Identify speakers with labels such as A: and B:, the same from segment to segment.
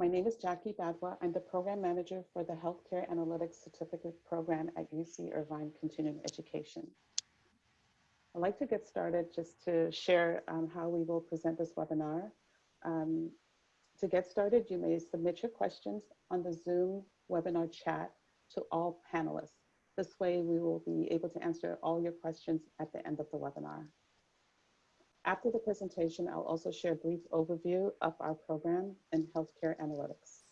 A: My name is Jackie Badwa. I'm the program manager for the Healthcare Analytics Certificate Program at UC Irvine Continuing Education. I'd like to get started just to share um, how we will present this webinar. Um, to get started, you may submit your questions on the Zoom webinar chat to all panelists. This way we will be able to answer all your questions at the end of the webinar. After the presentation, I'll also share a brief overview of our program in healthcare analytics.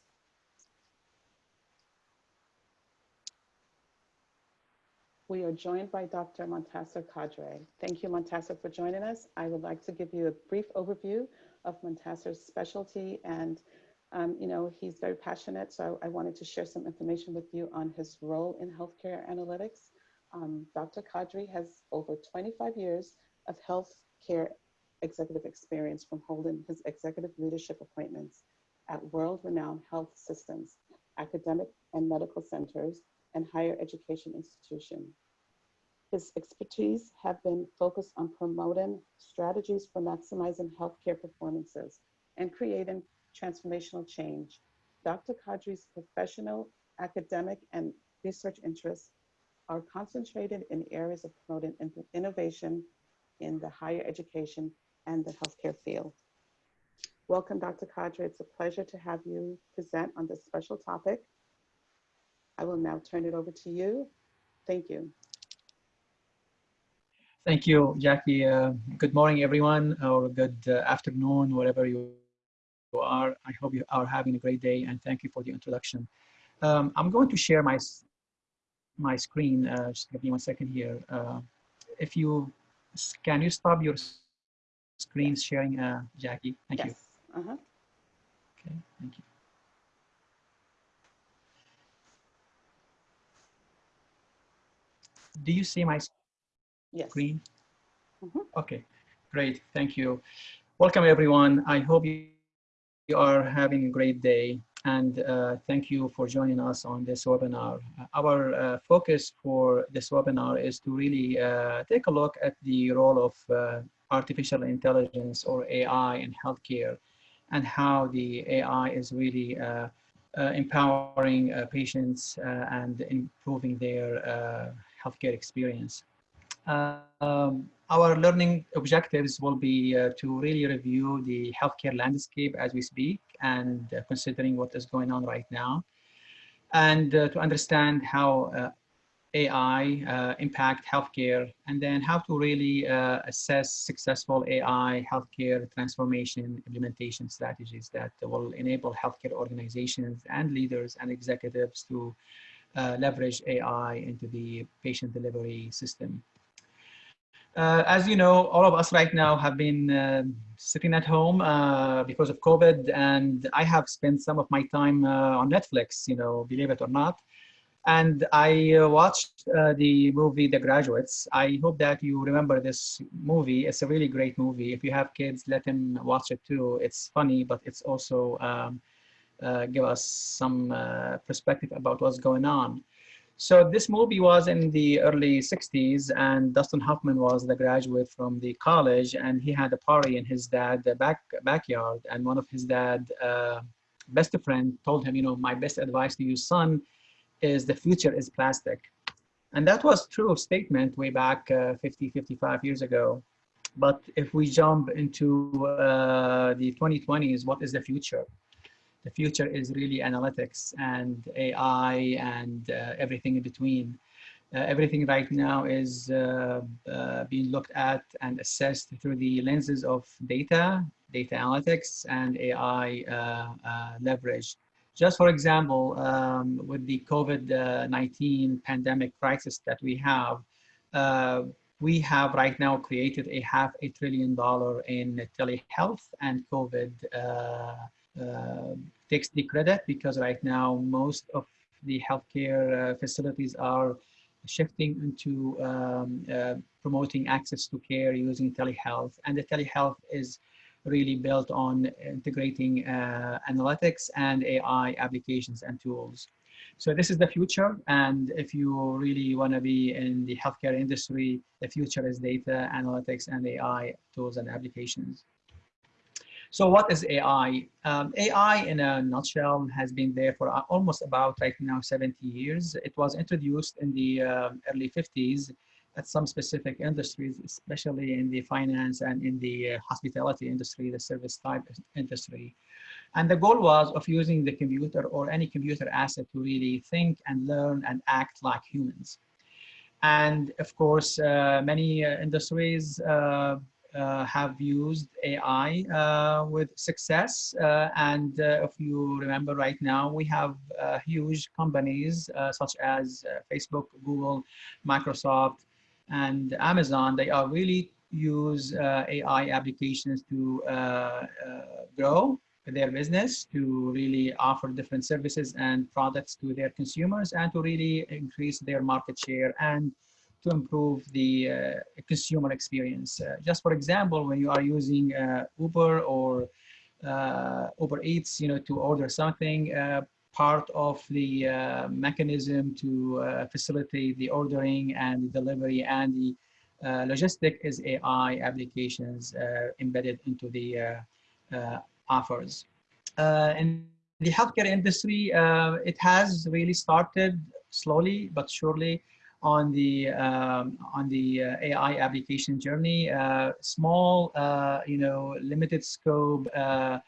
A: We are joined by Dr. Montasser Kadre. Thank you, Montasser, for joining us. I would like to give you a brief overview of Montasser's specialty and um, you know, he's very passionate, so I wanted to share some information with you on his role in healthcare analytics. Um, Dr. Kadri has over 25 years of healthcare executive experience from holding his executive leadership appointments at world-renowned health systems, academic and medical centers, and higher education institutions. His expertise have been focused on promoting strategies for maximizing healthcare performances and creating transformational change. Dr. Kadre's professional, academic, and research interests are concentrated in areas of promoting innovation in the higher education and the healthcare field. Welcome, Dr. Kadre. It's a pleasure to have you present on this special topic. I will now turn it over to you. Thank you.
B: Thank you, Jackie. Uh, good morning, everyone, or good uh, afternoon, wherever you are. I hope you are having a great day, and thank you for the introduction. Um, I'm going to share my my screen. Uh, just give me one second here. Uh, if you can you stop your screen sharing, uh, Jackie? Thank
A: yes.
B: you.
A: Uh -huh.
B: Okay, thank you. Do you see my
A: yes.
B: screen?
A: Mm -hmm.
B: Okay, great. Thank you. Welcome, everyone. I hope you you are having a great day and uh, thank you for joining us on this webinar. Our uh, focus for this webinar is to really uh, take a look at the role of uh, artificial intelligence or AI in healthcare and how the AI is really uh, uh, empowering patients and improving their healthcare experience. Um, our learning objectives will be uh, to really review the healthcare landscape as we speak and uh, considering what is going on right now and uh, to understand how uh, AI uh, impact healthcare and then how to really uh, assess successful AI healthcare transformation implementation strategies that will enable healthcare organizations and leaders and executives to leverage AI into the patient delivery system. Uh, as you know, all of us right now have been uh, sitting at home uh, because of COVID, and I have spent some of my time uh, on Netflix, you know, believe it or not. And I uh, watched uh, the movie The Graduates. I hope that you remember this movie. It's a really great movie. If you have kids, let them watch it too. It's funny, but it's also um, give us some perspective about what's going on. So this movie was in the early 60s and Dustin Hoffman was the graduate from the college and he had a party in his dad's back backyard and one of his dad's uh, best friend told him, you know, my best advice to you son is the future is plastic. And that was true statement way back uh, 50, 55 years ago. But if we jump into uh, the 2020s, what is the future? The future is really analytics and AI and uh, everything in between. Uh, everything right now is uh, uh being looked at and assessed through the lenses of data, data analytics, and AI uh, uh, leverage. Just for example, um, with the COVID-19 pandemic crisis that we have, we have right now created a half a trillion dollar in telehealth and COVID uh, takes the credit because right now most of the healthcare uh, facilities are shifting into um, uh, promoting access to care using telehealth. And the telehealth is really built on integrating uh, analytics and AI applications and tools. So this is the future. And if you really want to be in the healthcare industry, the future is data, analytics, and AI tools and applications. So what is AI? Um, AI in a nutshell has been there for almost about right now 70 years. It was introduced in the uh, early 50s at some specific industries, especially in the finance and in the uh, hospitality industry, the service type industry. And the goal was of using the computer or any computer asset to really think and learn and act like humans. And of course, uh, many uh, industries uh, uh, Uh, have used AI uh, with success. Uh, and uh, if you remember right now, we have uh, huge companies such as Facebook, Google, Microsoft, and Amazon. They are really use AI applications to grow their business to really offer different services and products to their consumers and to really increase their market share and to improve the uh, consumer experience. Uh, just for example, when you are using uh, Uber or Uber Eats, you know, to order something, part of the mechanism to facilitate the ordering and the delivery and the uh, logistic is AI applications uh, embedded into the uh, offers. in the healthcare industry, it has really started slowly but surely on the um, on the uh, AI application journey. Uh, small, uh, you know, limited scope uh,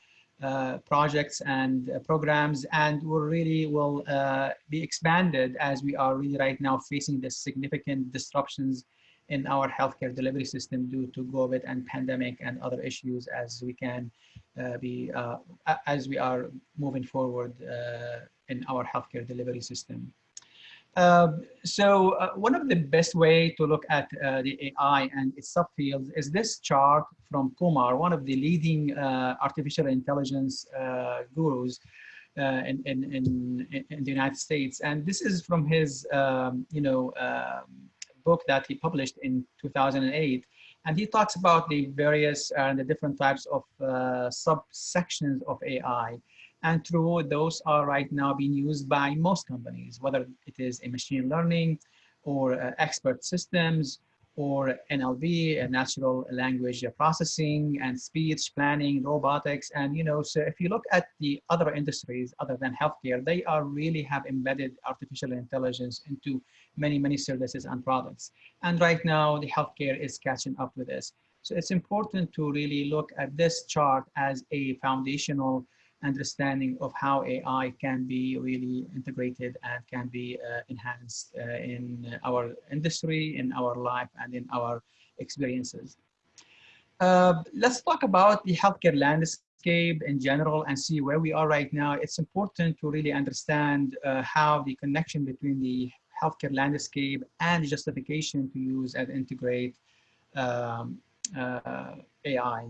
B: uh, projects and programs, and will really will be expanded as we are really right now facing the significant disruptions in our healthcare delivery system due to COVID and pandemic and other issues as we can uh, be uh, as we are moving forward uh, in our healthcare delivery system. Um, so uh, one of the best way to look at uh, the AI and its subfields is this chart from Kumar, one of the leading uh, artificial intelligence uh, gurus uh, in, in, in, in, the United States. And this is from his, um, you know, um, book that he published in 2008. And he talks about the various and the different types of subsections of AI. And true, those are right now being used by most companies, whether it is a machine learning or uh, expert systems or NLP, natural language processing and speech planning, robotics. And, you know, so if you look at the other industries other than healthcare, they are really have embedded artificial intelligence into many, many services and products. And right now the healthcare is catching up with this. So it's important to really look at this chart as a foundational understanding of how AI can be really integrated and can be uh, enhanced uh, in our industry, in our life, and in our experiences. Uh, let's talk about the healthcare landscape in general and see where we are right now. It's important to really understand uh, how the connection between the healthcare landscape and justification to use and integrate um, uh, AI.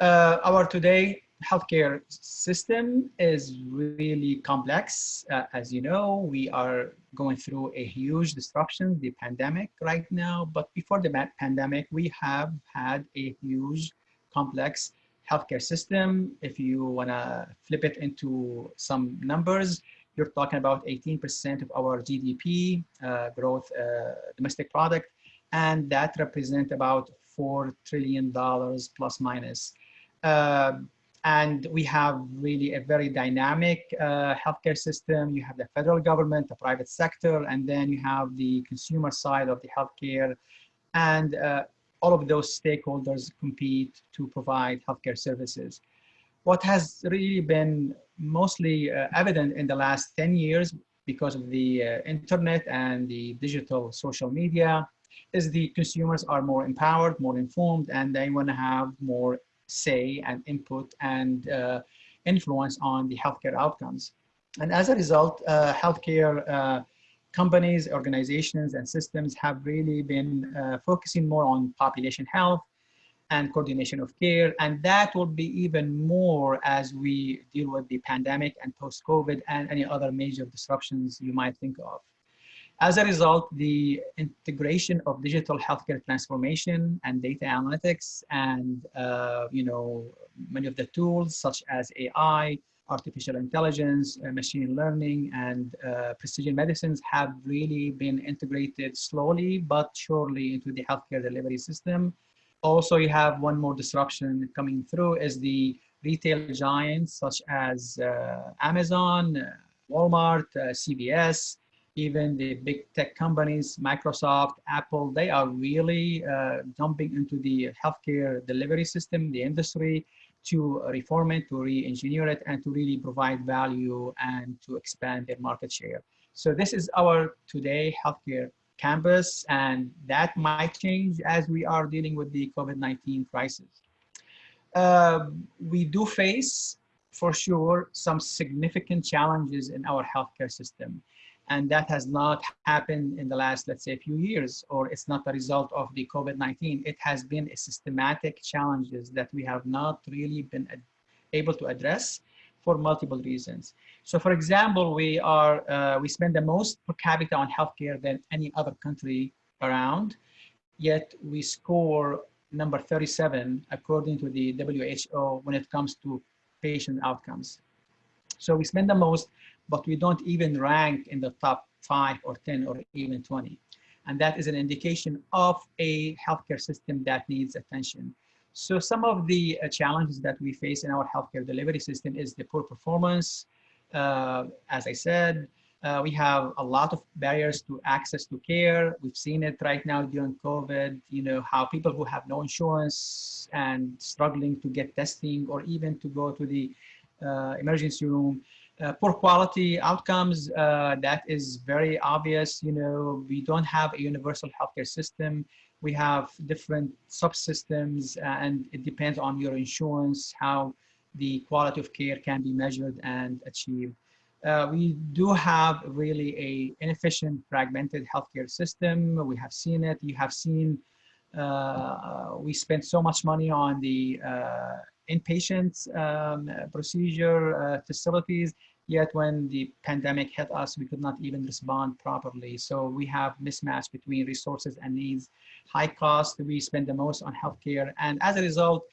B: Uh, our today healthcare system is really complex. Uh, as you know, we are going through a huge disruption, the pandemic right now. But before the pandemic, we have had a huge, complex healthcare system. If you want to flip it into some numbers, you're talking about 18% of our GDP uh, growth, uh, domestic product, and that represent about $4 trillion plus minus. Uh, and we have really a very dynamic uh, healthcare system. You have the federal government, the private sector, and then you have the consumer side of the healthcare. And uh, all of those stakeholders compete to provide healthcare services. What has really been mostly uh, evident in the last 10 years because of the uh, internet and the digital social media is the consumers are more empowered, more informed, and they want to have more say and input and uh, influence on the healthcare outcomes. And as a result, uh, healthcare uh, companies, organizations, and systems have really been uh, focusing more on population health and coordination of care. And that will be even more as we deal with the pandemic and post-COVID and any other major disruptions you might think of. As a result, the integration of digital healthcare transformation and data analytics and, uh, you know, many of the tools such as AI, artificial intelligence, uh, machine learning, and uh, precision medicines have really been integrated slowly but surely into the healthcare delivery system. Also, you have one more disruption coming through is the retail giants such as uh, Amazon, uh, Walmart, uh, CVS, even the big tech companies, Microsoft, Apple, they are really uh, jumping into the healthcare delivery system, the industry, to reform it, to re-engineer it, and to really provide value and to expand their market share. So this is our today healthcare campus, and that might change as we are dealing with the COVID-19 crisis. Uh, we do face, for sure, some significant challenges in our healthcare system and that has not happened in the last, let's say, a few years, or it's not a result of the COVID-19. It has been a systematic challenges that we have not really been able to address for multiple reasons. So, for example, we are uh, we spend the most per capita on healthcare than any other country around, yet we score number 37 according to the WHO when it comes to patient outcomes. So we spend the most but we don't even rank in the top five or 10 or even 20. And that is an indication of a healthcare system that needs attention. So some of the uh, challenges that we face in our healthcare delivery system is the poor performance. Uh, as I said, uh, we have a lot of barriers to access to care. We've seen it right now during COVID, you know, how people who have no insurance and struggling to get testing or even to go to the uh, emergency room uh, poor quality outcomes, uh, that is very obvious. You know, we don't have a universal healthcare system. We have different subsystems uh, and it depends on your insurance, how the quality of care can be measured and achieved. Uh, we do have really a inefficient fragmented healthcare system. We have seen it. You have seen uh, we spend so much money on the inpatient um, procedure facilities Yet when the pandemic hit us, we could not even respond properly. So we have mismatch between resources and needs. High cost, we spend the most on healthcare. And as a result,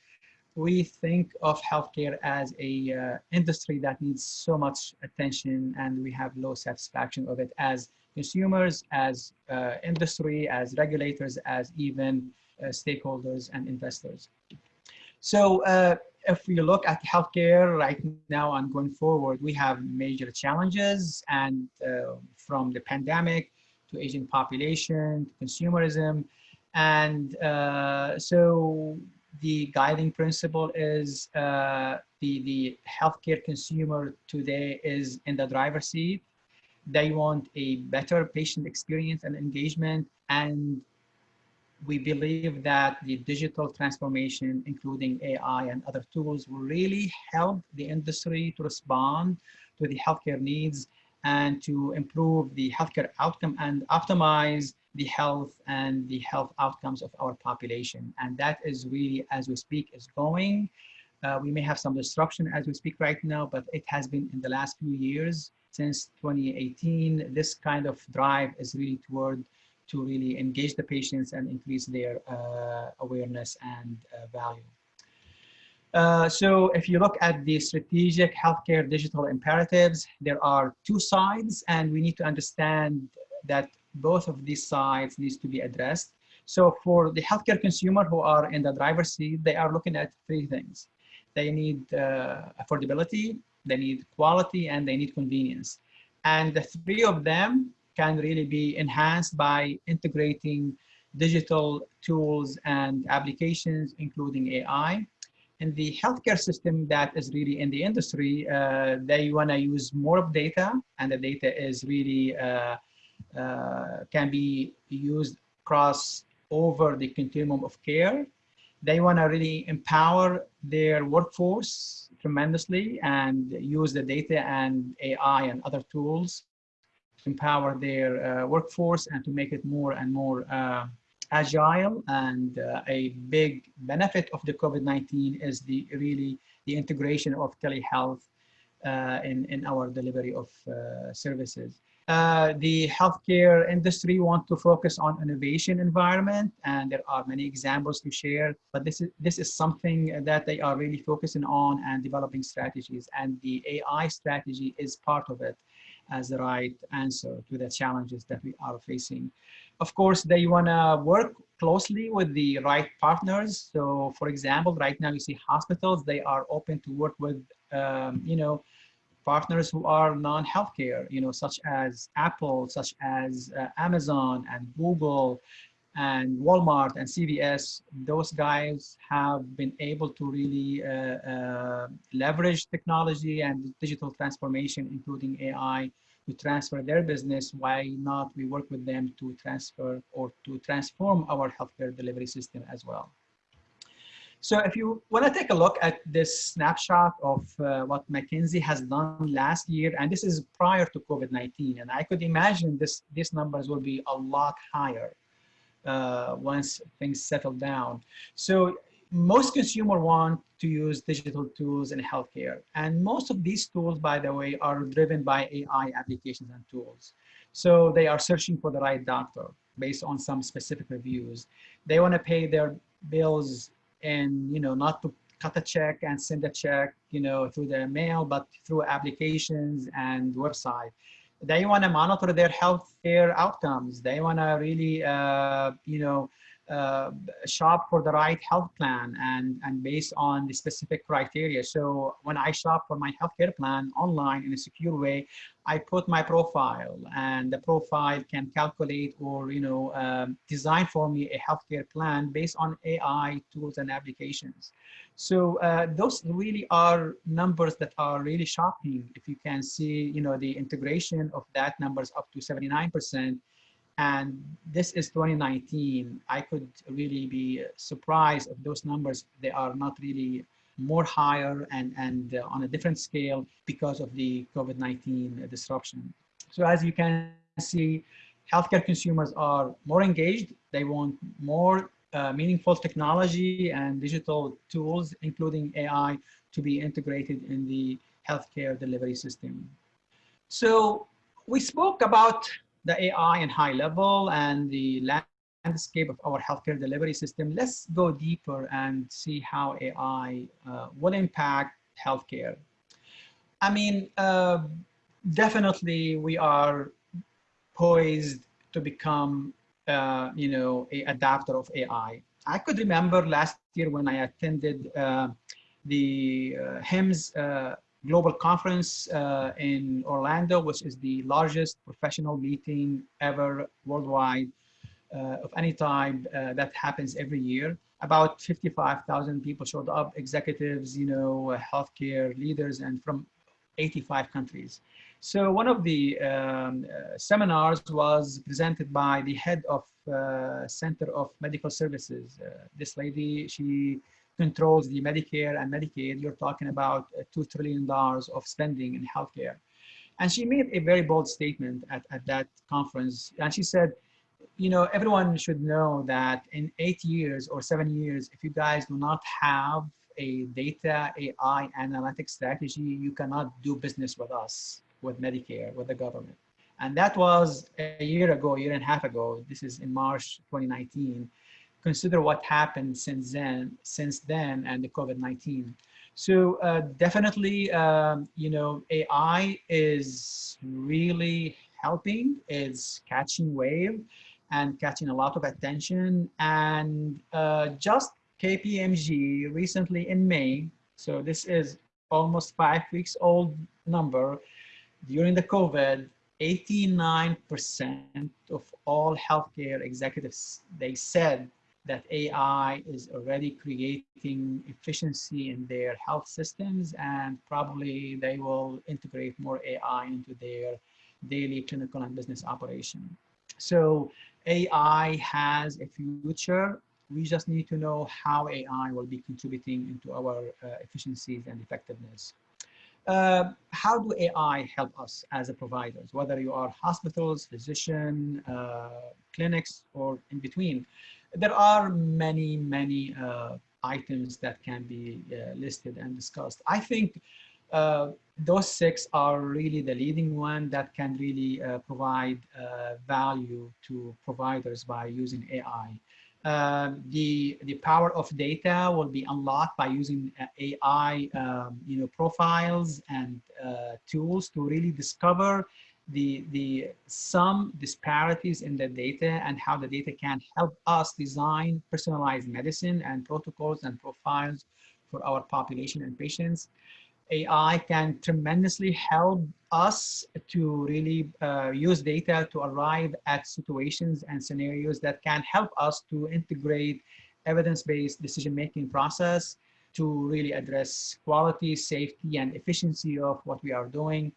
B: we think of healthcare as a uh, industry that needs so much attention and we have low satisfaction of it as consumers, as uh, industry, as regulators, as even uh, stakeholders and investors. So uh, if we look at healthcare right now and going forward, we have major challenges and uh, from the pandemic to aging population, to consumerism. And uh, so the guiding principle is uh, the, the healthcare consumer today is in the driver's seat. They want a better patient experience and engagement and we believe that the digital transformation, including AI and other tools, will really help the industry to respond to the healthcare needs and to improve the healthcare outcome and optimize the health and the health outcomes of our population. And that is really, as we speak, is going. Uh, we may have some disruption as we speak right now, but it has been in the last few years since 2018. This kind of drive is really toward to really engage the patients and increase their uh, awareness and uh, value. Uh, so if you look at the strategic healthcare digital imperatives, there are two sides and we need to understand that both of these sides needs to be addressed. So for the healthcare consumer who are in the driver's seat, they are looking at three things. They need uh, affordability, they need quality, and they need convenience. And the three of them can really be enhanced by integrating digital tools and applications, including AI. In the healthcare system that is really in the industry, uh, they want to use more of data, and the data is really uh, uh, can be used across over the continuum of care. They want to really empower their workforce tremendously and use the data and AI and other tools empower their uh, workforce and to make it more and more uh, agile. And uh, a big benefit of the COVID-19 is the really the integration of telehealth in, in our delivery of services. Uh, the healthcare industry want to focus on innovation environment and there are many examples to share but this is this is something that they are really focusing on and developing strategies and the AI strategy is part of it as the right answer to the challenges that we are facing. Of course, they want to work closely with the right partners. So for example, right now you see hospitals, they are open to work with, um, you know, partners who are non-healthcare, you know, such as Apple, such as uh, Amazon and Google and Walmart and CVS, those guys have been able to really uh, uh, leverage technology and digital transformation, including AI, to transfer their business. Why not we work with them to transfer or to transform our healthcare delivery system as well. So if you want to take a look at this snapshot of uh, what McKinsey has done last year, and this is prior to COVID-19, and I could imagine this, these numbers will be a lot higher uh, once things settle down. So most consumer want to use digital tools in healthcare. And most of these tools, by the way, are driven by AI applications and tools. So they are searching for the right doctor based on some specific reviews. They want to pay their bills and, you know, not to cut a check and send a check, you know, through the mail, but through applications and website they want to monitor their health care outcomes. They want to really, uh, you know, uh, shop for the right health plan and, and based on the specific criteria. So when I shop for my healthcare plan online in a secure way, I put my profile and the profile can calculate or, you know, um, design for me a healthcare plan based on AI tools and applications. So uh, those really are numbers that are really shocking. If you can see, you know, the integration of that numbers up to 79%, and this is 2019. I could really be surprised if those numbers, they are not really more higher and, and uh, on a different scale because of the COVID-19 disruption. So as you can see, healthcare consumers are more engaged. They want more uh, meaningful technology and digital tools, including AI, to be integrated in the healthcare delivery system. So we spoke about the AI in high level and the landscape of our healthcare delivery system, let's go deeper and see how AI uh, will impact healthcare. I mean, uh, definitely we are poised to become, uh, you know, a adapter of AI. I could remember last year when I attended uh, the uh, HIMSS uh, global conference uh, in Orlando, which is the largest professional meeting ever worldwide uh, of any type uh, that happens every year. About 55,000 people showed up, executives, you know, healthcare leaders, and from 85 countries. So one of the um, uh, seminars was presented by the head of uh, Center of Medical Services. this lady, she controls the Medicare and Medicaid, you're talking about $2 trillion of spending in healthcare. And she made a very bold statement at, at that conference. And she said, you know, everyone should know that in eight years or seven years, if you guys do not have a data AI analytics strategy, you cannot do business with us, with Medicare, with the government. And that was a year ago, a year and a half ago. This is in March 2019 consider what happened since then, since then and the COVID-19. So uh, definitely, um, you know, AI is really helping, it's catching wave and catching a lot of attention. And uh, just KPMG recently in May, so this is almost five weeks old number, during the COVID, 89% of all healthcare executives, they said that AI is already creating efficiency in their health systems and probably they will integrate more AI into their daily clinical and business operation. So AI has a future. We just need to know how AI will be contributing into our uh, efficiencies and effectiveness. Uh, how do AI help us as a providers, whether you are hospitals, physician, uh, clinics, or in between? there are many, many uh, items that can be uh, listed and discussed. I think uh, those six are really the leading one that can really uh, provide value to providers by using AI. Um, the the power of data will be unlocked by using uh, AI, um, you know, profiles and tools to really discover the, the some disparities in the data and how the data can help us design personalized medicine and protocols and profiles for our population and patients. AI can tremendously help us to really uh, use data to arrive at situations and scenarios that can help us to integrate evidence-based decision-making process to really address quality, safety, and efficiency of what we are doing.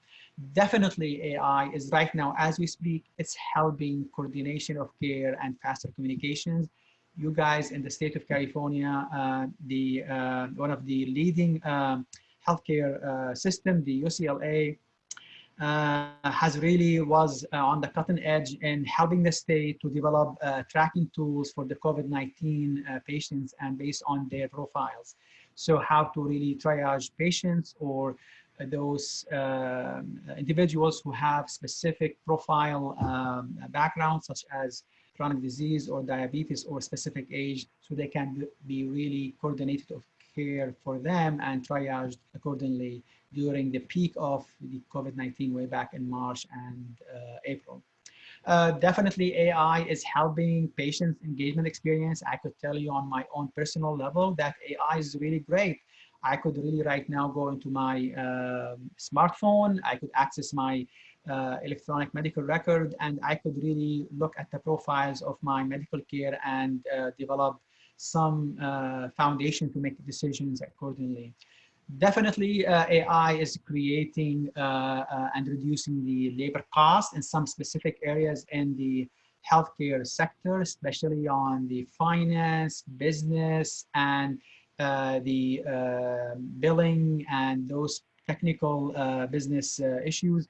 B: Definitely AI is right now, as we speak, it's helping coordination of care and faster communications. You guys in the state of California, uh, the uh, one of the leading um, healthcare uh, system, the UCLA, uh, has really was uh, on the cutting edge in helping the state to develop uh, tracking tools for the COVID-19 uh, patients and based on their profiles. So how to really triage patients or those um, individuals who have specific profile um, backgrounds such as chronic disease or diabetes or specific age so they can be really coordinated care for them and triaged accordingly during the peak of the COVID-19 way back in March and uh, April. Uh, definitely AI is helping patients engagement experience. I could tell you on my own personal level that AI is really great. I could really right now go into my uh, smartphone. I could access my uh, electronic medical record and I could really look at the profiles of my medical care and uh, develop some uh, foundation to make decisions accordingly. Definitely uh, AI is creating uh, uh, and reducing the labor cost in some specific areas in the healthcare sector, especially on the finance, business, and uh, the uh, billing and those technical business issues.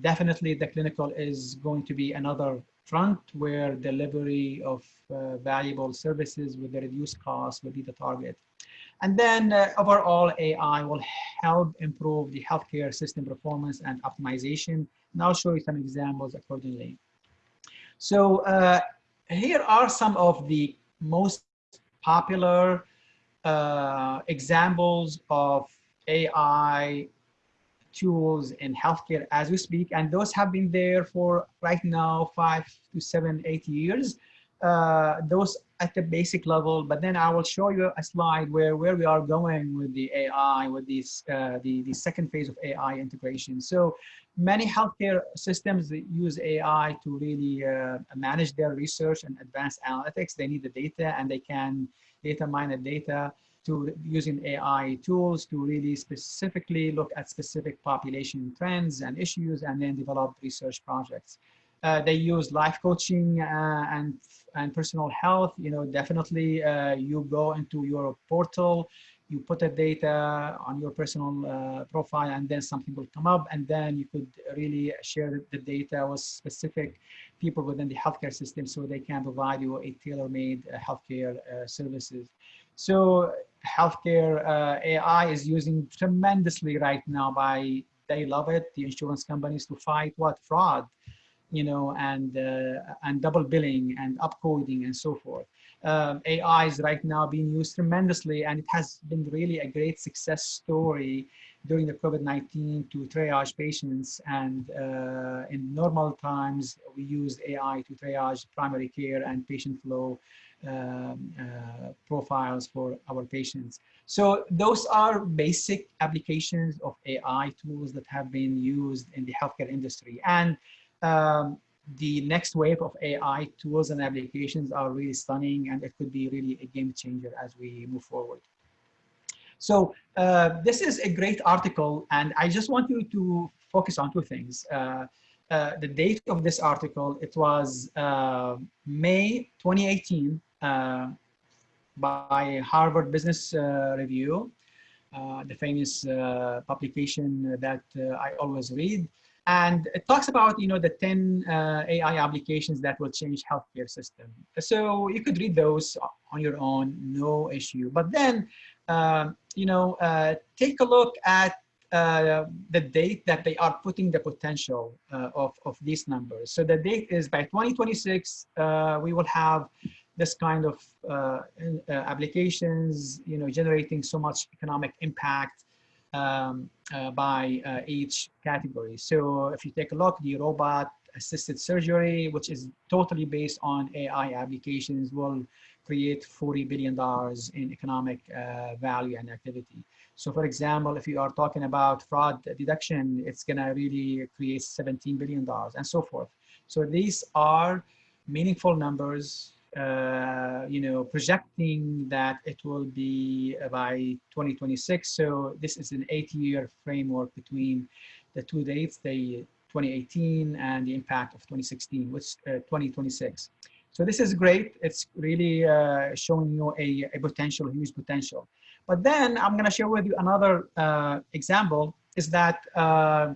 B: Definitely the clinical is going to be another front where delivery of valuable services with the reduced cost will be the target. And then uh, overall AI will help improve the healthcare system performance and optimization. And I'll show you some examples accordingly. So uh, here are some of the most popular uh, examples of AI tools in healthcare as we speak. And those have been there for right now, five to seven, eight years. Uh, those at the basic level, but then I will show you a slide where, where we are going with the AI, with this, uh, the, the second phase of AI integration. So many healthcare systems use AI to really uh, manage their research and advanced analytics. They need the data and they can data mine the data to using AI tools to really specifically look at specific population trends and issues and then develop research projects. Uh, they use life coaching uh, and and personal health. You know, definitely uh, you go into your portal, you put the data on your personal uh, profile, and then something will come up, and then you could really share the data with specific people within the healthcare system, so they can provide you a tailor-made uh, healthcare services. So healthcare AI is using tremendously right now by they love it the insurance companies to fight what fraud you know, and, uh, and double billing and upcoding and so forth. Um, AI is right now being used tremendously and it has been really a great success story during the COVID-19 to triage patients and uh, in normal times we used AI to triage primary care and patient flow um, uh, profiles for our patients. So those are basic applications of AI tools that have been used in the healthcare industry. And um, the next wave of AI tools and applications are really stunning and it could be really a game changer as we move forward. So uh, this is a great article and I just want you to focus on two things. Uh, uh, the date of this article, it was uh, May 2018 uh, by Harvard Business uh, Review, the famous publication that I always read. And it talks about, you know, the 10 uh, AI applications that will change healthcare system. So you could read those on your own, no issue. But then, uh, you know, uh, take a look at uh, the date that they are putting the potential uh, of, of these numbers. So the date is by 2026, uh, we will have this kind of applications, you know, generating so much economic impact um, uh, by uh, each category. So if you take a look, the robot assisted surgery, which is totally based on AI applications, will create $40 billion in economic uh, value and activity. So for example, if you are talking about fraud deduction, it's gonna really create $17 billion and so forth. So these are meaningful numbers, uh, you know, projecting that it will be by 2026. So this is an eight year framework between the two dates, the 2018 and the impact of 2016, which uh, 2026. So this is great. It's really uh, showing you a, a, potential, huge potential. But then I'm going to share with you another uh, example is that uh,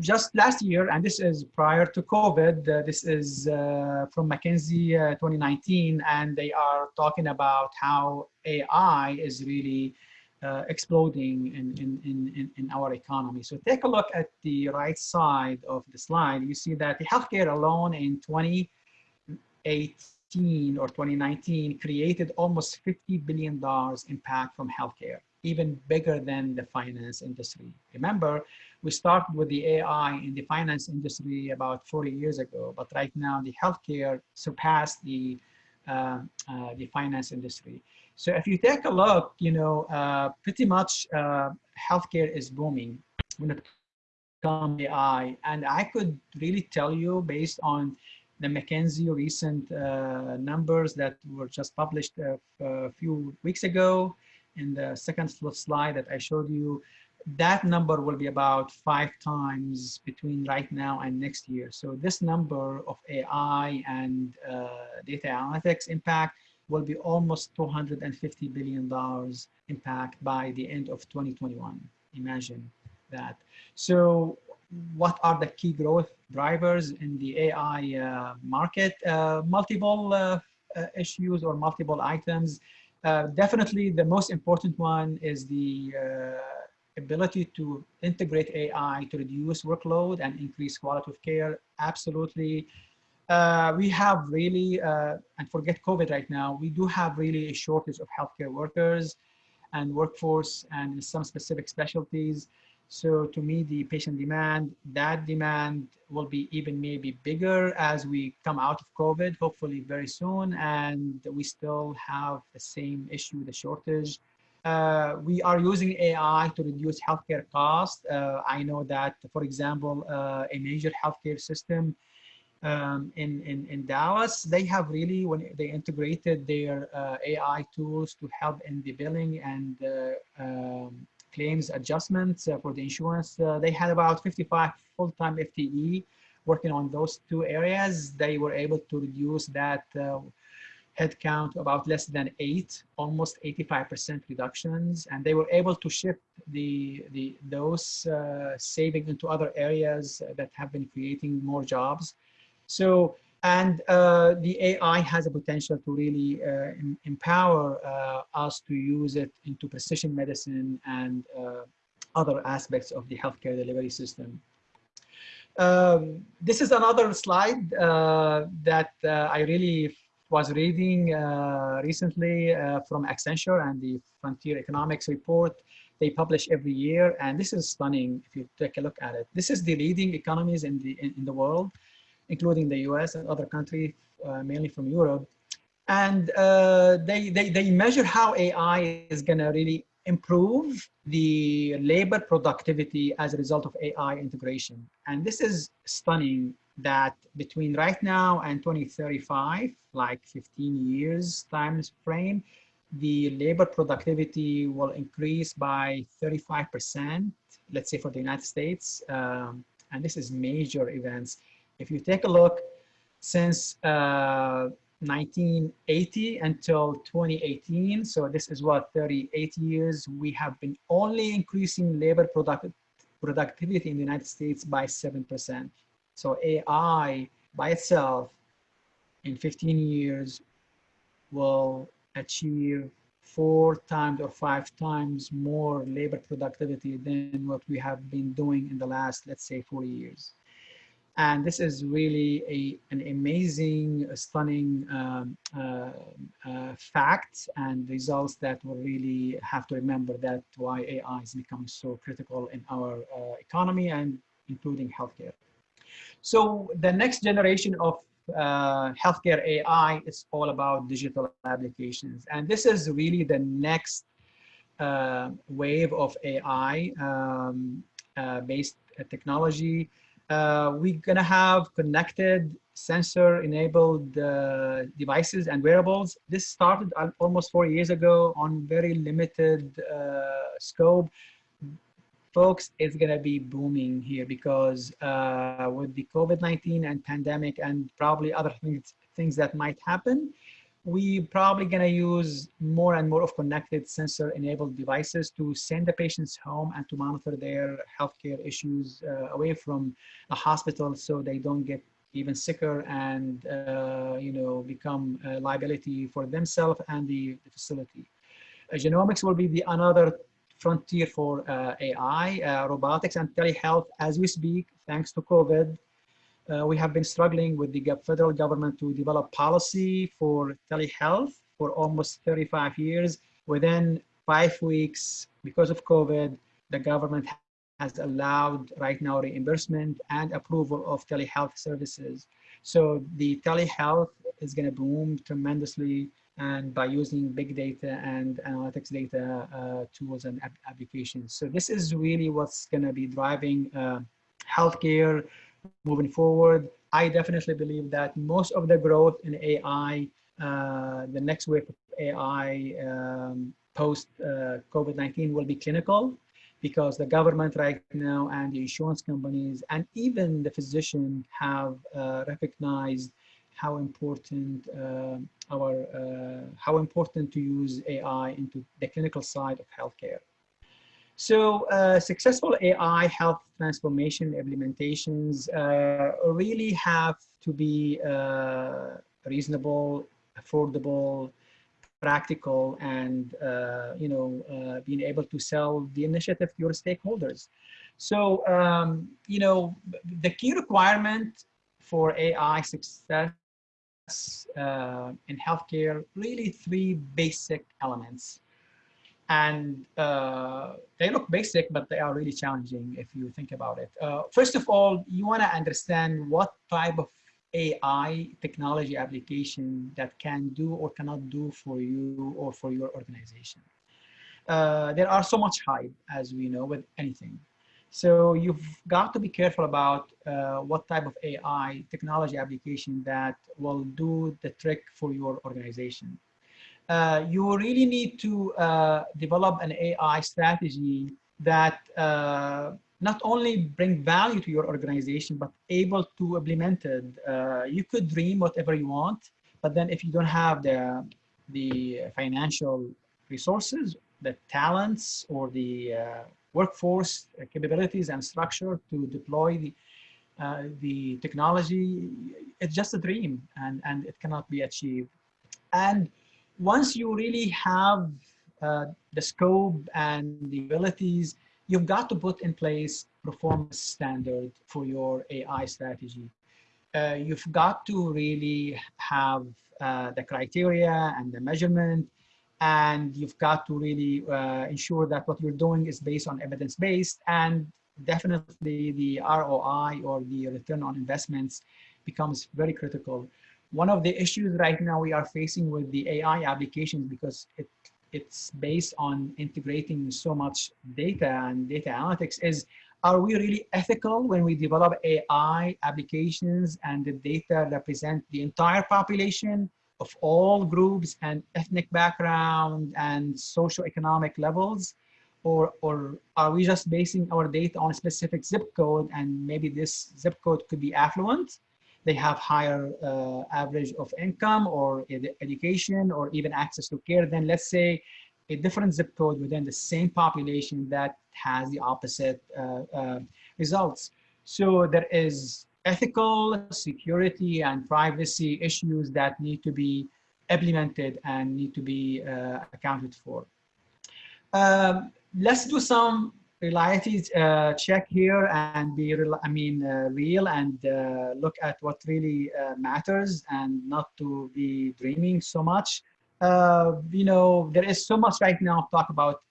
B: just last year, and this is prior to COVID, uh, this is uh, from McKinsey uh, 2019, and they are talking about how AI is really uh, exploding in, in, in, in our economy. So take a look at the right side of the slide. You see that the healthcare alone in 2018 or 2019 created almost $50 billion impact from healthcare, even bigger than the finance industry. Remember, we started with the AI in the finance industry about 40 years ago, but right now the healthcare surpassed the, uh, uh, the finance industry. So if you take a look, you know, uh, pretty much uh, healthcare is booming when it comes to AI. And I could really tell you based on the McKinsey recent uh, numbers that were just published uh, a few weeks ago in the second slide that I showed you, that number will be about five times between right now and next year. So this number of AI and uh, data analytics impact will be almost $250 billion impact by the end of 2021. Imagine that. So what are the key growth drivers in the AI uh, market? Uh, multiple uh, uh, issues or multiple items. Uh, definitely the most important one is the ability to integrate AI to reduce workload and increase quality of care, absolutely. Uh, we have really, uh, and forget COVID right now, we do have really a shortage of healthcare workers and workforce and some specific specialties. So to meet the patient demand, that demand will be even maybe bigger as we come out of COVID, hopefully very soon. And we still have the same issue, the shortage uh, we are using AI to reduce healthcare costs. Uh, I know that, for example, uh, a major healthcare system um, in, in, in Dallas, they have really, when they integrated their uh, AI tools to help in the billing and uh, um, claims adjustments uh, for the insurance, they had about 55 full-time FTE working on those two areas. They were able to reduce that headcount about less than eight, almost 85% reductions. And they were able to shift the, the, those uh, saving into other areas that have been creating more jobs. So, and uh, the AI has a potential to really uh, empower uh, us to use it into precision medicine and uh, other aspects of the healthcare delivery system. Um, this is another slide uh, that I really was reading uh, recently uh, from Accenture and the Frontier Economics report they publish every year. And this is stunning if you take a look at it. This is the leading economies in the, in, in the world, including the US and other countries, uh, mainly from Europe. And uh, they, they, they measure how AI is gonna really improve the labor productivity as a result of AI integration. And this is stunning that between right now and 2035, like 15 years time frame, the labor productivity will increase by 35%, let's say for the United States. Um, and this is major events. If you take a look, since uh, 1980 until 2018, so this is what, 38 years, we have been only increasing labor product productivity in the United States by 7%. So AI by itself in 15 years will achieve four times or five times more labor productivity than what we have been doing in the last, let's say, 40 years. And this is really a, an amazing, stunning um, uh, uh, and results that will really have to remember that why AI is becoming so critical in our uh, economy and including healthcare. So the next generation of uh, healthcare AI is all about digital applications. And this is really the next uh, wave of AI um, uh, based technology uh, we're gonna have connected sensor enabled uh, devices and wearables. This started almost four years ago on very limited uh, scope. Folks, it's gonna be booming here because uh, with the COVID-19 and pandemic and probably other things, things that might happen, we probably going to use more and more of connected sensor enabled devices to send the patients home and to monitor their healthcare issues uh, away from a hospital so they don't get even sicker and uh, you know become a liability for themselves and the, the facility. Uh, genomics will be the another frontier for uh, AI, uh, robotics and telehealth as we speak, thanks to COVID uh, we have been struggling with the federal government to develop policy for telehealth for almost 35 years. Within five weeks, because of COVID, the government has allowed right now reimbursement and approval of telehealth services. So the telehealth is going to boom tremendously and by using big data and analytics data uh, tools and applications. So this is really what's going to be driving uh, healthcare moving forward. I definitely believe that most of the growth in AI, uh, the next wave of AI um, post uh, COVID-19 will be clinical because the government right now and the insurance companies and even the physician have uh, recognized how important uh, our uh, how important to use AI into the clinical side of healthcare. So uh, successful AI health transformation implementations uh, really have to be uh, reasonable, affordable, practical, and uh, you know being able to sell the initiative to your stakeholders. So um, you know the key requirement for AI success uh, in healthcare really three basic elements and uh, they look basic, but they are really challenging if you think about it. Uh, first of all, you want to understand what type of AI technology application that can do or cannot do for you or for your organization. Uh, there are so much hype, as we know, with anything. So you've got to be careful about uh, what type of AI technology application that will do the trick for your organization uh, you really need to uh, develop an AI strategy that uh, not only bring value to your organization, but able to implement it. Uh, you could dream whatever you want, but then if you don't have the, the financial resources, the talents or the uh, workforce capabilities and structure to deploy the, uh, the technology, it's just a dream and, and it cannot be achieved. And once you really have uh, the scope and the abilities, you've got to put in place performance standard for your AI strategy. Uh, you've got to really have uh, the criteria and the measurement, and you've got to really uh, ensure that what you're doing is based on evidence-based, and definitely the ROI or the return on investments becomes very critical. One of the issues right now we are facing with the AI applications because it it's based on integrating so much data and data analytics is are we really ethical when we develop AI applications and the data represent the entire population of all groups and ethnic background and socioeconomic levels? Or, or are we just basing our data on a specific zip code and maybe this zip code could be affluent they have higher uh, average of income or ed education or even access to care than let's say a different zip code within the same population that has the opposite uh, uh, results. So there is ethical, security, and privacy issues that need to be implemented and need to be uh, accounted for. Um, let's do some reality uh, check here and be, real, I mean, uh, real and uh, look at what really uh, matters and not to be dreaming so much. Uh, you know, there is so much right now talk about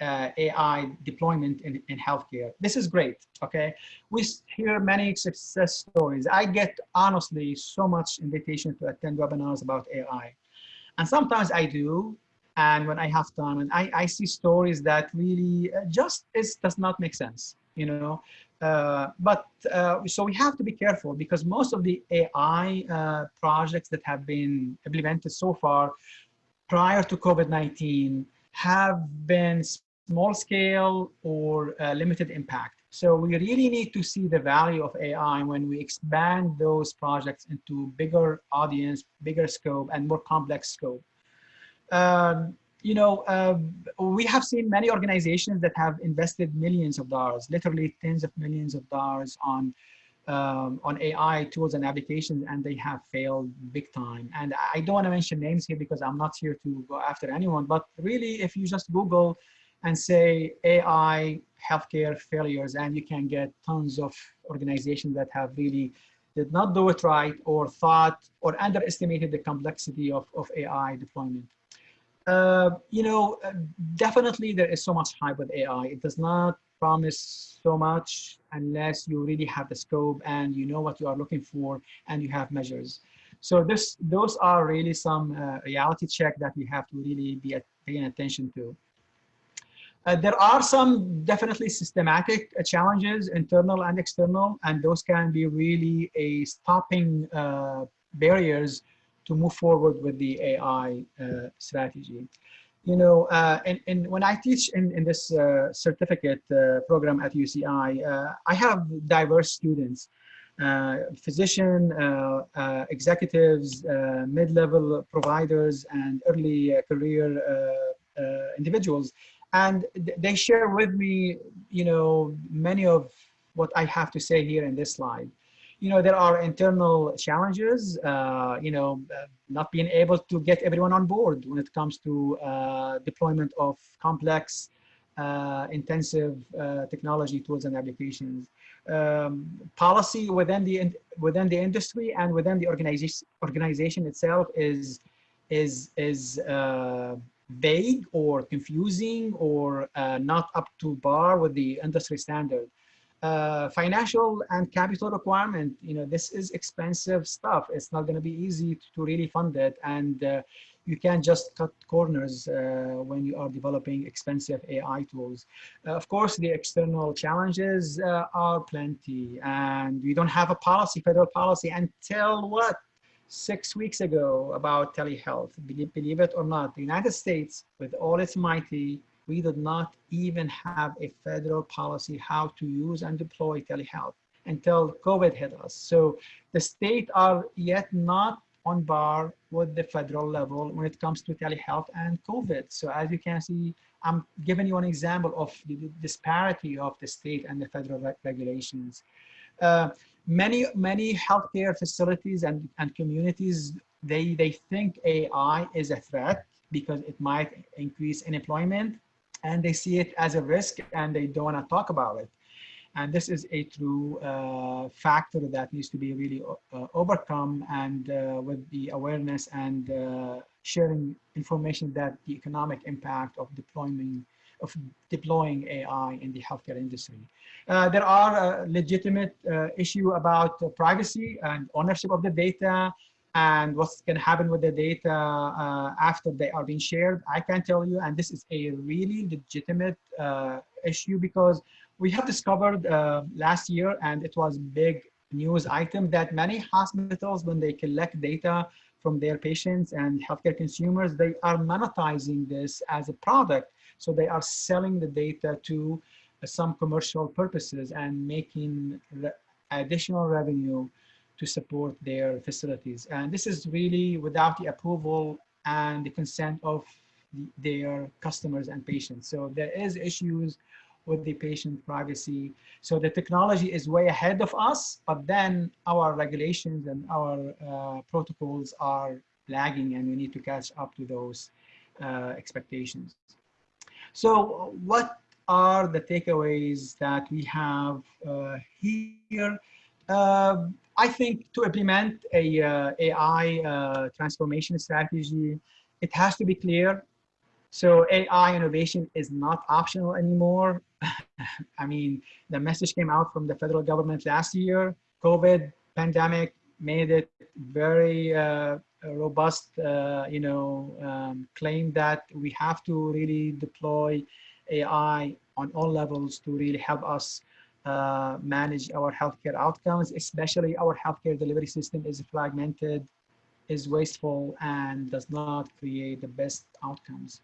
B: uh, AI deployment in, in healthcare. This is great, okay? We hear many success stories. I get, honestly, so much invitation to attend webinars about AI. And sometimes I do, and when I have time and I, I see stories that really uh, just is, does not make sense, you know. Uh, but uh, so we have to be careful because most of the AI uh, projects that have been implemented so far prior to COVID-19 have been small scale or uh, limited impact. So we really need to see the value of AI when we expand those projects into bigger audience, bigger scope, and more complex scope um, you know, uh, we have seen many organizations that have invested millions of dollars, literally tens of millions of dollars on um, on AI tools and applications, and they have failed big time. And I don't want to mention names here because I'm not here to go after anyone, but really, if you just Google and say AI healthcare failures, and you can get tons of organizations that have really did not do it right or thought or underestimated the complexity of, of AI deployment. Uh, you know, uh, definitely there is so much hype with AI. It does not promise so much unless you really have the scope and you know what you are looking for and you have measures. So this, those are really some uh, reality check that we have to really be at, paying attention to. Uh, there are some definitely systematic uh, challenges, internal and external, and those can be really a stopping uh, barriers to move forward with the AI uh, strategy. You know, uh, and, and when I teach in, in this uh, certificate program at UCI, I have diverse students, physician, executives, mid-level providers, and early career individuals. And they share with me, you know, many of what I have to say here in this slide you know, there are internal challenges, uh, you know, uh, not being able to get everyone on board when it comes to uh, deployment of complex, uh, intensive uh, technology tools and applications. Um, policy within the within the industry and within the organization organization itself is is is uh, vague or confusing or not up to bar with the industry standard uh, financial and capital requirement, you know, this is expensive stuff. It's not going to be easy to, to, really fund it. And uh, you can't just cut corners uh, when you are developing expensive AI tools. Uh, of course, the external challenges uh, are plenty and we don't have a policy, federal policy until what? Six weeks ago about telehealth. Believe, it or not, the United States, with all its mighty, we did not even have a federal policy how to use and deploy telehealth until COVID hit us. So the state are yet not on bar with the federal level when it comes to telehealth and COVID. So as you can see, I'm giving you an example of the disparity of the state and the federal re regulations. Uh, many, many healthcare facilities and, and communities, they, they think AI is a threat because it might increase unemployment and they see it as a risk and they don't want to talk about it. And this is a true uh, factor that needs to be really uh, overcome and uh, with the awareness and uh, sharing information that the economic impact of deploying of deploying AI in the healthcare industry. Uh, there are legitimate uh, issue about privacy and ownership of the data and what's going to happen with the data uh, after they are being shared, I can tell you, and this is a really legitimate uh, issue because we have discovered uh, last year, and it was big news item that many hospitals, when they collect data from their patients and healthcare consumers, they are monetizing this as a product. So they are selling the data to some commercial purposes and making additional revenue to support their facilities. And this is really without the approval and the consent of their customers and patients. So there is issues with the patient privacy. So the technology is way ahead of us, but then our regulations and our uh, protocols are lagging and we need to catch up to those uh, expectations. So what are the takeaways that we have uh, here. Uh, I think to implement a uh, AI uh, transformation strategy, it has to be clear. So AI innovation is not optional anymore. I mean, the message came out from the federal government last year. COVID pandemic made it very uh, robust, uh, you know, um, claim that we have to really deploy AI on all levels to really help us uh, manage our healthcare outcomes, especially our healthcare delivery system is fragmented, is wasteful, and does not create the best outcomes.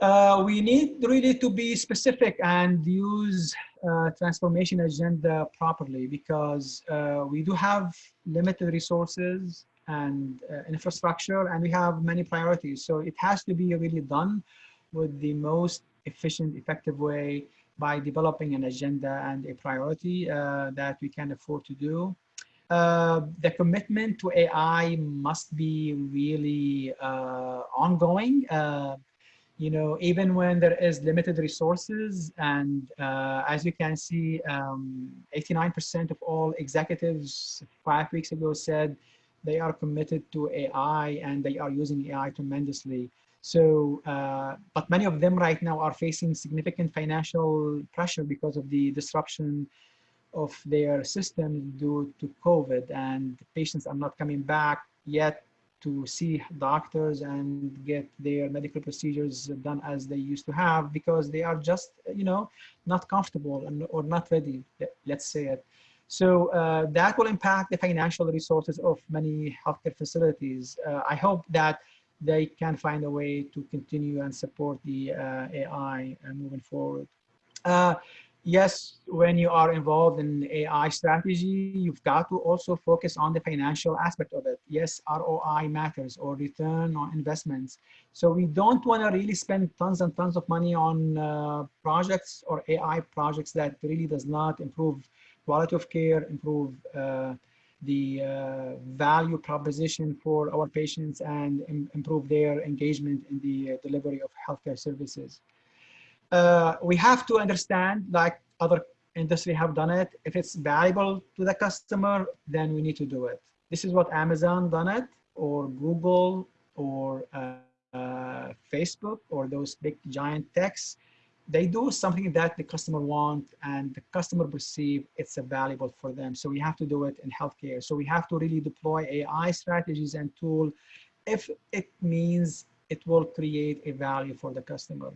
B: Uh, we need really to be specific and use uh, transformation agenda properly because uh, we do have limited resources and uh, infrastructure and we have many priorities. So it has to be really done with the most efficient, effective way by developing an agenda and a priority uh, that we can afford to do. Uh, the commitment to AI must be really uh, ongoing. Uh, you know, even when there is limited resources, and uh, as you can see, 89% um, of all executives five weeks ago said they are committed to AI and they are using AI tremendously. So, uh, but many of them right now are facing significant financial pressure because of the disruption of their systems due to COVID and patients are not coming back yet to see doctors and get their medical procedures done as they used to have because they are just, you know, not comfortable and, or not ready, let's say it. So uh, that will impact the financial resources of many healthcare facilities. Uh, I hope that they can find a way to continue and support the uh, AI uh, moving forward. Uh, yes, when you are involved in AI strategy, you've got to also focus on the financial aspect of it. Yes, ROI matters or return on investments. So we don't want to really spend tons and tons of money on uh, projects or AI projects that really does not improve quality of care, improve uh, the uh, value proposition for our patients and Im improve their engagement in the uh, delivery of healthcare services. We have to understand, like other industry have done it, if it's valuable to the customer, then we need to do it. This is what Amazon done it, or Google, or uh, uh, Facebook, or those big giant techs they do something that the customer want and the customer perceive it's a valuable for them. So we have to do it in healthcare. So we have to really deploy AI strategies and tool if it means it will create a value for the customer.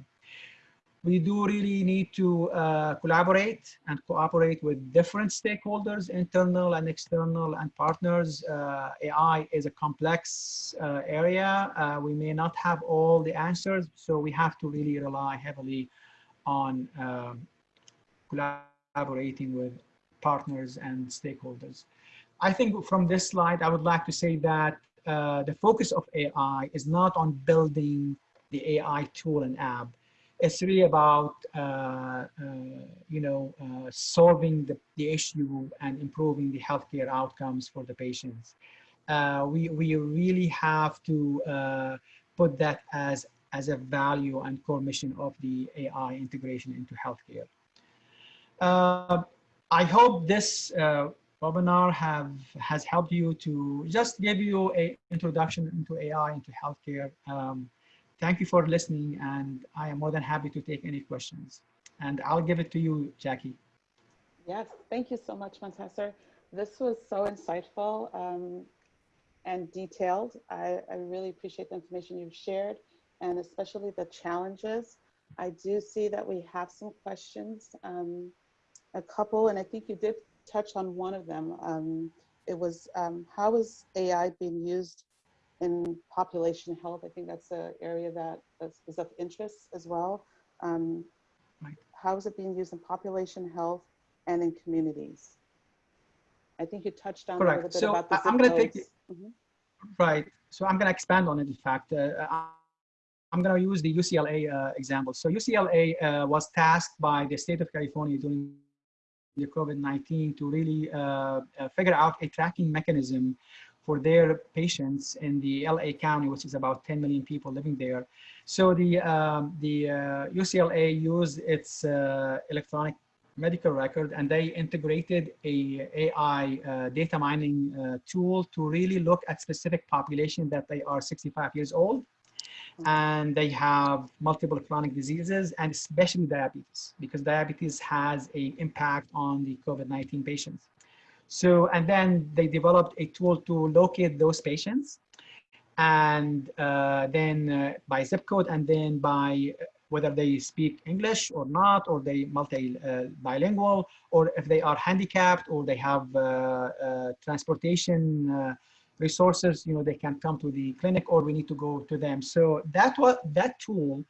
B: We do really need to uh, collaborate and cooperate with different stakeholders, internal and external and partners. Uh, AI is a complex uh, area. Uh, we may not have all the answers, so we have to really rely heavily on um, collaborating with partners and stakeholders. I think from this slide, I would like to say that uh, the focus of AI is not on building the AI tool and app. It's really about, uh, uh, you know, uh, solving the, the issue and improving the healthcare outcomes for the patients. Uh, we, we really have to uh, put that as as a value and core mission of the AI integration into healthcare. Uh, I hope this uh, webinar have has helped you to just give you a introduction into AI into healthcare. Um, thank you for listening, and I am more than happy to take any questions. And I'll give it to you, Jackie.
A: Yes, thank you so much, Montasser. This was so insightful um, and detailed. I, I really appreciate the information you've shared and especially the challenges. I do see that we have some questions, um, a couple, and I think you did touch on one of them. Um, it was um, how is AI being used in population health? I think that's an area that is of interest as well. Um. How is it being used in population health and in communities? I think you touched on Correct. a little bit
B: so
A: about the
B: I'm going to take it. Mm -hmm. Right. So I'm going to expand on it. In fact, uh, I'm going to use the UCLA uh, example. So UCLA uh, was tasked by the state of California during the COVID-19 to really uh, uh, figure out a tracking mechanism for their patients in the LA County, which is about 10 million people living there. So the, um, the uh, UCLA used its uh, electronic medical record and they integrated a AI uh, data mining uh, tool to really look at specific population that they are 65 years old and they have multiple chronic diseases and especially diabetes because diabetes has a impact on the COVID-19 patients. So, and then they developed a tool to locate those patients and uh, then uh, by zip code and then by whether they speak English or not, or they multi uh, bilingual, or if they are handicapped or they have uh, uh, transportation uh, resources, you know, they can come to the clinic or we need to go to them. So that was that tool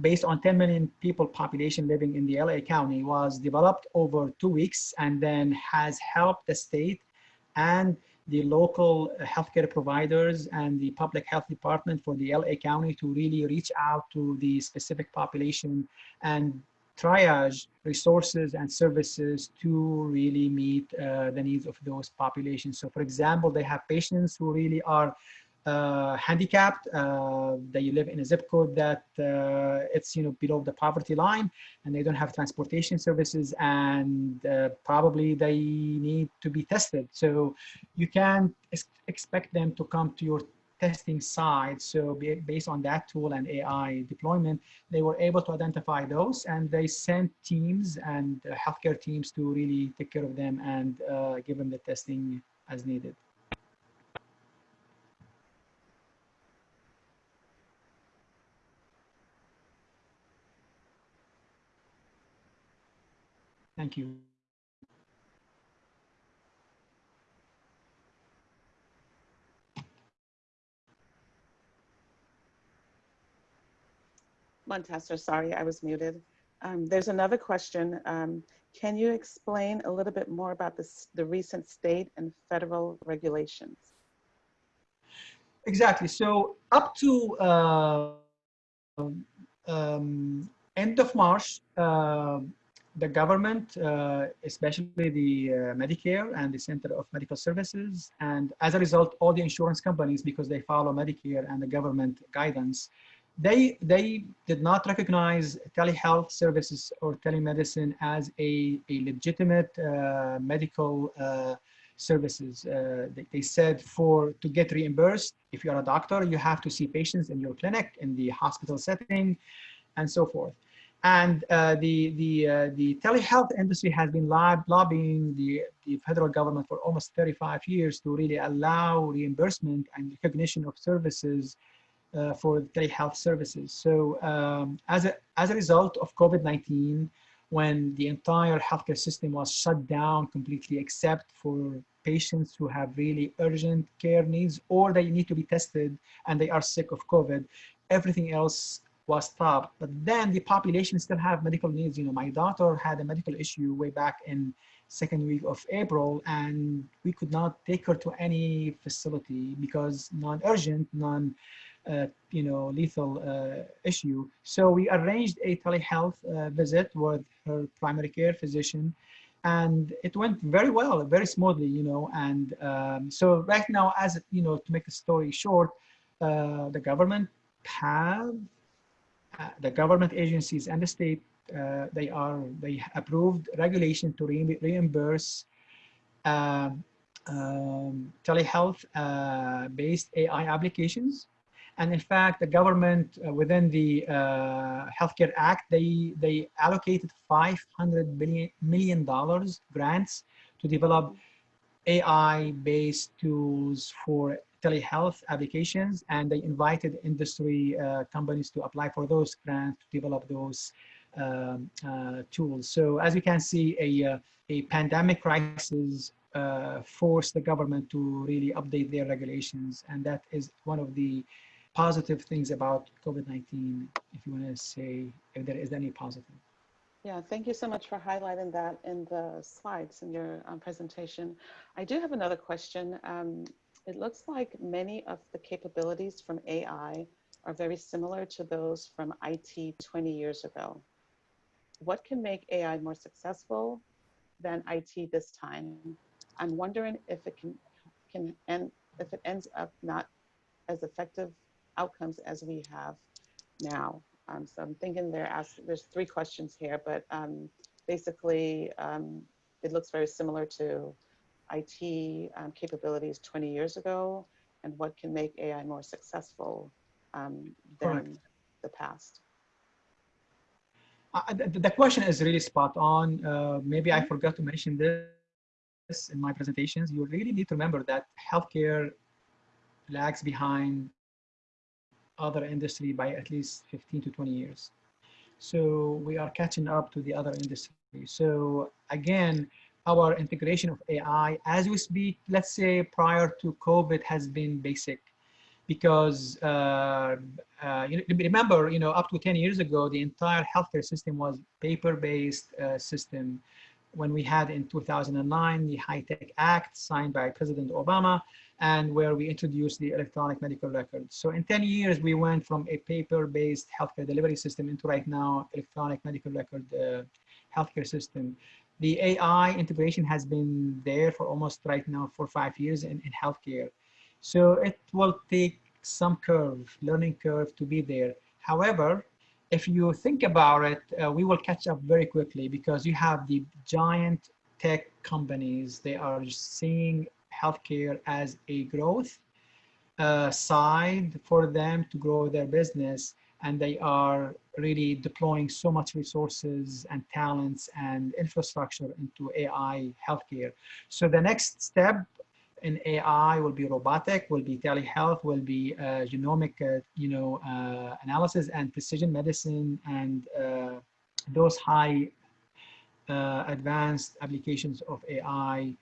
B: based on 10 million people population living in the LA County was developed over two weeks and then has helped the state and the local healthcare providers and the public health department for the LA County to really reach out to the specific population and triage resources and services to really meet uh, the needs of those populations. So for example, they have patients who really are uh, handicapped, uh, they live in a zip code that uh, it's you know below the poverty line, and they don't have transportation services, and uh, probably they need to be tested. So you can ex expect them to come to your testing site. So based on that tool and AI deployment, they were able to identify those, and they sent teams and uh, healthcare teams to really take care of them and uh, give them the testing as needed. Thank you.
A: Montasser, sorry, I was muted. Um, there's another question. Um, can you explain a little bit more about this, the recent state and federal regulations?
B: Exactly. So up to uh, um, end of March, uh, the government, uh, especially the uh, Medicare and the Center of Medical Services, and as a result, all the insurance companies, because they follow Medicare and the government guidance, they they did not recognize telehealth services or telemedicine as a, a legitimate uh, medical uh, services. Uh, they, they, said for to get reimbursed, if you're a doctor, you have to see patients in your clinic, in the hospital setting, and so forth. And uh, the, the, uh, the telehealth industry has been lob lobbying the, the federal government for almost 35 years to really allow reimbursement and recognition of services uh, for telehealth services. So um, as, a, as a result of COVID-19, when the entire healthcare system was shut down completely except for patients who have really urgent care needs or they need to be tested and they are sick of COVID, everything else was stopped. But then the population still have medical needs. You know, my daughter had a medical issue way back in second week of April, and we could not take her to any facility because non-urgent, non, uh, you know, lethal uh, issue. So we arranged a telehealth uh, visit with her primary care physician, and it went very well, very smoothly, you know. And um, so right now, as you know, to make the story short, uh, the government have uh, the government agencies and the state, uh, they are, they approved regulation to re reimburse uh, um, telehealth uh, based AI applications. And in fact, the government uh, within the uh, Healthcare Act, they, they allocated 500 billion, million dollars grants to develop AI-based tools for telehealth applications and they invited industry uh, companies to apply for those grants to develop those um, uh, tools. So as you can see, a, uh, a pandemic crisis uh, forced the government to really update their regulations. And that is one of the positive things about COVID-19, if you want to say, if there is any positive.
A: Yeah, thank you so much for highlighting that in the slides in your um, presentation. I do have another question. Um, it looks like many of the capabilities from AI are very similar to those from IT 20 years ago. What can make AI more successful than IT this time? I'm wondering if it can, can end, if it ends up not as effective outcomes as we have now. Um, so I'm thinking there's three questions here, but um, basically um, it looks very similar to IT um, capabilities 20 years ago and what can make AI more successful um, than
B: Correct.
A: the past.
B: Uh, the, the question is really spot on. Uh, maybe I
A: Mhm.
B: forgot to mention this in my presentations. You really need to remember that healthcare lags behind other industry by at least 15 to 20 years. So we are catching up to the other industry. So again, our integration of AI as we speak, let's say prior to COVID has been basic because uh, uh, you remember, you know, up to 10 years ago, the entire healthcare system was paper-based uh, system. When we had in 2009 the HITECH Act signed by President Obama, and where we introduced the electronic medical records. So in 10 years, we went from a paper-based healthcare delivery system into right now electronic medical record uh, healthcare system. The AI integration has been there for almost right now for five years in, in healthcare. So it will take some curve, learning curve to be there. However, if you think about it, uh, we will catch up very quickly because you have the giant tech companies. They are seeing healthcare as a growth uh, side for them to grow their business. And they are really deploying so much resources and talents and infrastructure into AI healthcare. So the next step in AI will be robotic, will be telehealth, will be uh, genomic, uh, you know, uh, analysis and precision medicine and uh, those high uh, advanced applications of AI,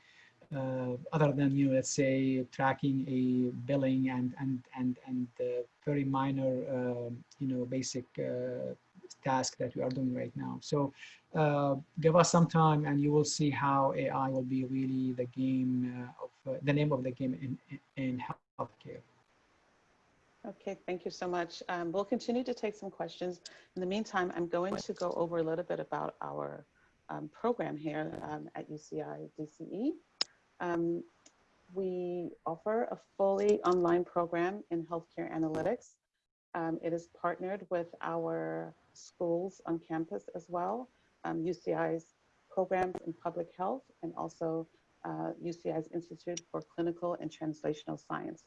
B: uh, other than you know, let's say tracking a billing and and and and very minor, um, you know, basic task that we are doing right now. So uh, give us some time and you will see how AI will be really the game uh, of the name of the game in, in, healthcare.
A: Okay, thank you so much. Um, we'll continue to take some questions. In the meantime, I'm going to go over a little bit about our um, program here um, at UCI DCE. Um, we offer a fully online program in healthcare analytics. Um, it is partnered with our schools on campus as well, um, UCI's programs in public health, and also uh, UCI's Institute for Clinical and Translational Science.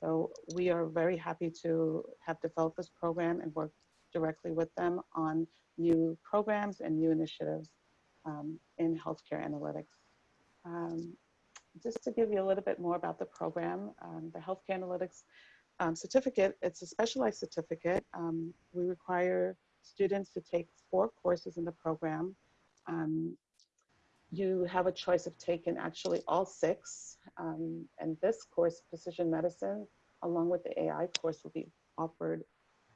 A: So we are very happy to have developed this program and work directly with them on new programs and new initiatives um, in healthcare analytics. Um, just to give you a little bit more about the program, um, the healthcare analytics um, certificate, it's a specialized certificate. Um, we require students to take four courses in the program. Um, you have a choice of taking actually all six. Um, and this course, Precision Medicine, along with the AI course will be offered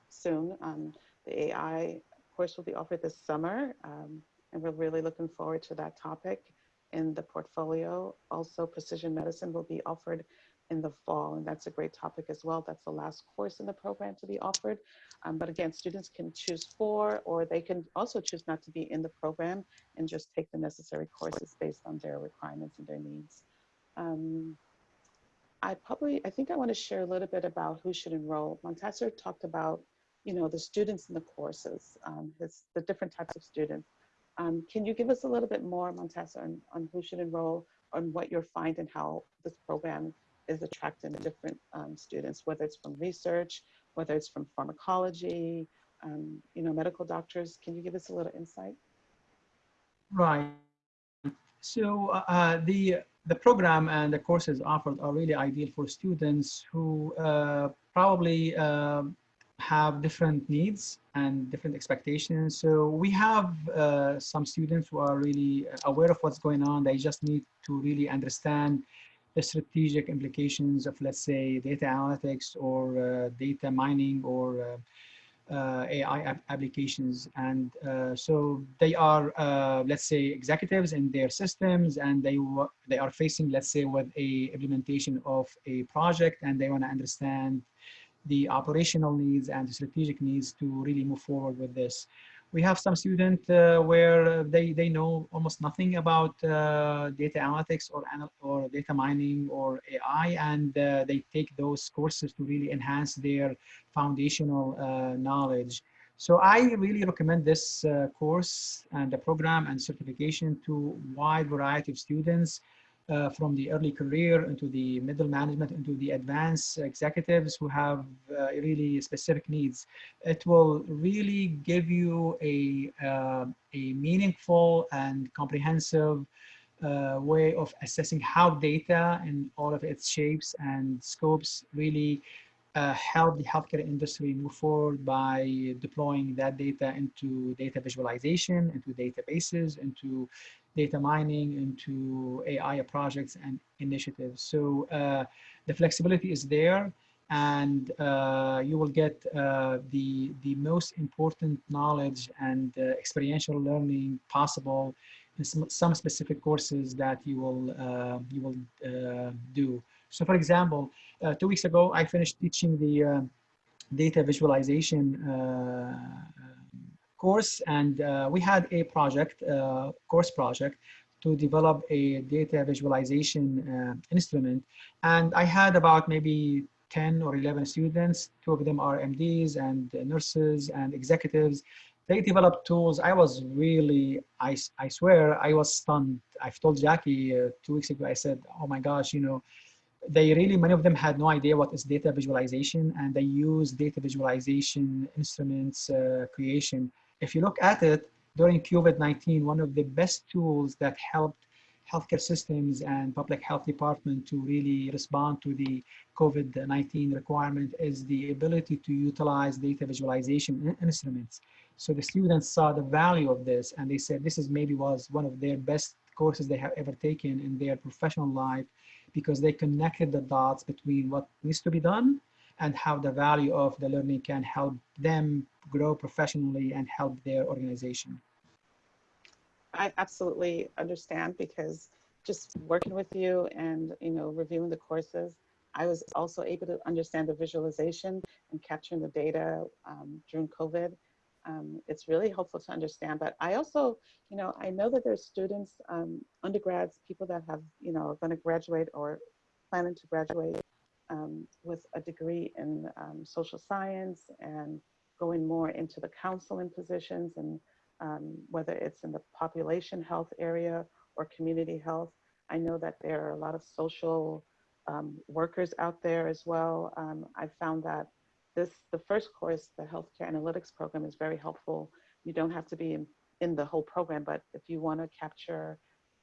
A: soon. Um, the AI course will be offered this summer. Um, and we're really looking forward to that topic in the portfolio. Also, Precision Medicine will be offered in the fall, and that's a great topic as well. That's the last course in the program to be offered. Um, but again, students can choose four, or they can also choose not to be in the program and just take the necessary courses based on their requirements and their needs. Um, I probably, I think I want to share a little bit about who should enroll. Montasser talked about, you know, the students in the courses, um, his, the different types of students. Um, can you give us a little bit more, Montasser, on, on who should enroll, on what you're finding, how this program is attracting the different um, students, whether it's from research, whether it's from pharmacology, um, you know, medical doctors. Can you give us a little insight?
B: Right. So uh, the the program and the courses offered are really ideal for students who uh, probably uh, have different needs and different expectations. So we have uh, some students who are really aware of what's going on. They just need to really understand strategic implications of, let's say, data analytics or uh, data mining or uh, uh, AI applications. And uh, so they are, uh, let's say, executives in their systems and they, they are facing, let's say, with a implementation of a project and they want to understand the operational needs and the strategic needs to really move forward with this. We have some student uh, where they, they know almost nothing about uh, data analytics or, or data mining or AI, and uh, they take those courses to really enhance their foundational uh, knowledge. So I really recommend this uh, course and the program and certification to wide variety of students uh, from the early career into the middle management into the advanced executives who have uh, really specific needs. It will really give you a, uh, a meaningful and comprehensive uh, way of assessing how data in all of its shapes and scopes really uh, help the healthcare industry move forward by deploying that data into data visualization, into databases, into data mining into AI projects and initiatives. So uh, the flexibility is there and uh, you will get uh, the, the most important knowledge and uh, experiential learning possible in some, some, specific courses that you will, uh, you will uh, do. So for example, two weeks ago, I finished teaching the data visualization course and uh, we had a project, uh, course project to develop a data visualization uh, instrument. And I had about maybe 10 or 11 students, two of them are MDs and nurses and executives. They developed tools. I was really, I, I swear, I was stunned. I've told Jackie uh, two weeks ago, I said, oh my gosh, you know, they really, many of them had no idea what is data visualization and they use data visualization instruments uh, creation if you look at it, during COVID-19, one of the best tools that helped healthcare systems and public health department to really respond to the COVID-19 requirement is the ability to utilize data visualization instruments. So the students saw the value of this and they said this is maybe was one of their best courses they have ever taken in their professional life because they connected the dots between what needs to be done and how the value of the learning can help them grow professionally and help their organization.
A: I absolutely understand because just working with you and you know reviewing the courses, I was also able to understand the visualization and capturing the data um, during COVID. Um, it's really helpful to understand. But I also, you know, I know that there's students, um, undergrads, people that have, you know, are going to graduate or planning to graduate um, with a degree in um, social science and going more into the counseling positions and um, whether it's in the population health area or community health. I know that there are a lot of social um, workers out there as well. Um, I found that this, the first course, the healthcare analytics program is very helpful. You don't have to be in, in the whole program, but if you wanna capture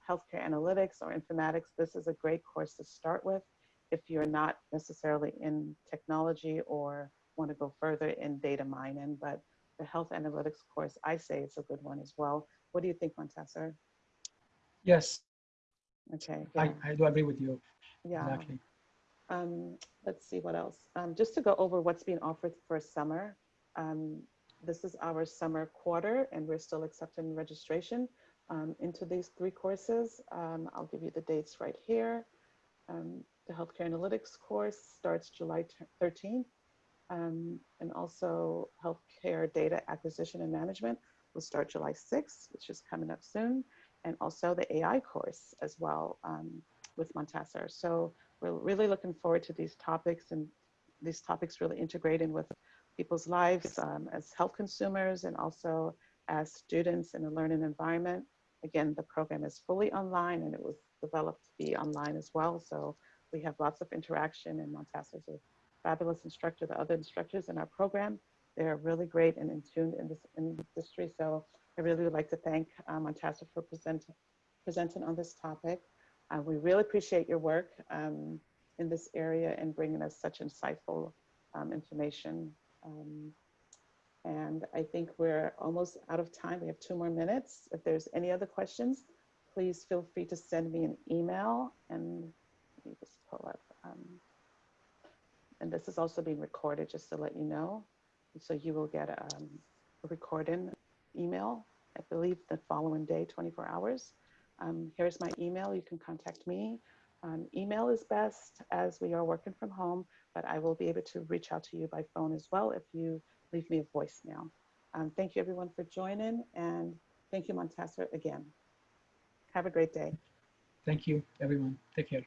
A: healthcare analytics or informatics, this is a great course to start with if you're not necessarily in technology or want to go further in data mining, but the health analytics course, I say it's a good one as well. What do you think, Montasser?
B: Yes.
A: Okay.
B: Yeah. I, I do agree with you.
A: Yeah. Exactly. Um, let's see what else. Um, just to go over what's being offered for summer. Um, this is our summer quarter and we're still accepting registration um, into these three courses. Um, I'll give you the dates right here. The healthcare analytics course starts July 13th um, and also healthcare data acquisition and management will start July 6th, which is coming up soon. And also the AI course as well um, with Montasser. So we're really looking forward to these topics and these topics really integrating with people's lives um, as health consumers and also as students in a learning environment. Again, the program is fully online and it was developed to be online as well. So we have lots of interaction and Montasser is a fabulous instructor, the other instructors in our program. They're really great and in tune in this industry. So I really would like to thank um, Montasser for present, presenting on this topic. Uh, we really appreciate your work um, in this area and bringing us such insightful um, information. Um, and I think we're almost out of time. We have two more minutes. If there's any other questions, please feel free to send me an email and me just pull up. Um, and this is also being recorded just to let you know. So you will get um, a recording email, I believe the following day, 24 hours. Um, here's my email. You can contact me. Um, email is best as we are working from home, but I will be able to reach out to you by phone as well if you leave me a voicemail. um, thank you everyone for joining and thank you Montasser again. Have a great day.
B: Thank you, everyone. Take care.